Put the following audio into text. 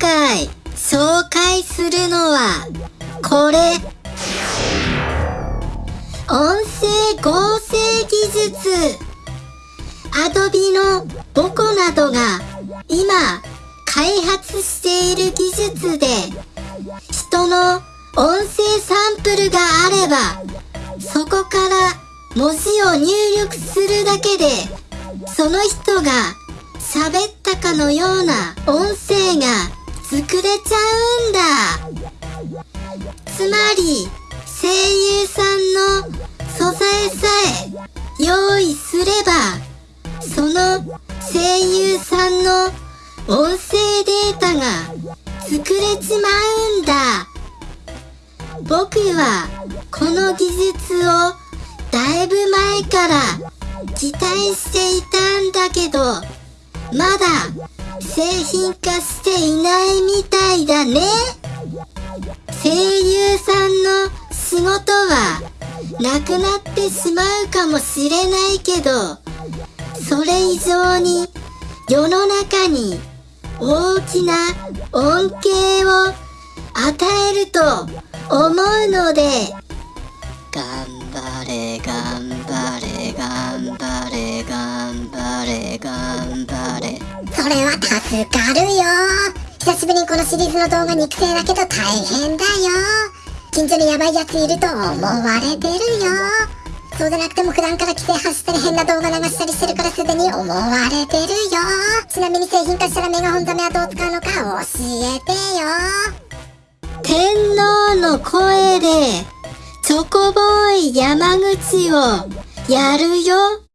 回紹介するのはこれ。音声合成技術。アドビのボコなどが今開発している技術で人の音声サンプルがあればそこから文字を入力するだけでその人が喋ったかのような音声が作れちゃうんだ。つまり声優さんの素材さえ用意すればその声優さんの音声データが作れちまうんだ。僕はこの技術をだいぶ前から期待していたんだけどまだ製品化していないみたいだね。声優さんの仕事はなくなってしまうかもしれないけどそれ以上に世の中に大きな恩恵を与えると思うので頑張れ頑張れ頑張れ頑張れ頑張れ。れは助かるよ。久しぶりにこのシリーズの動画肉声だけど大変だよ。近所にヤバいやついると思われてるよ。そうじゃなくても普段から規制発したり変な動画流したりしてるからすでに思われてるよ。ちなみに製品化したらメガホンザメはどう使うのか教えてよ。天皇の声でチョコボーイ山口をやるよ。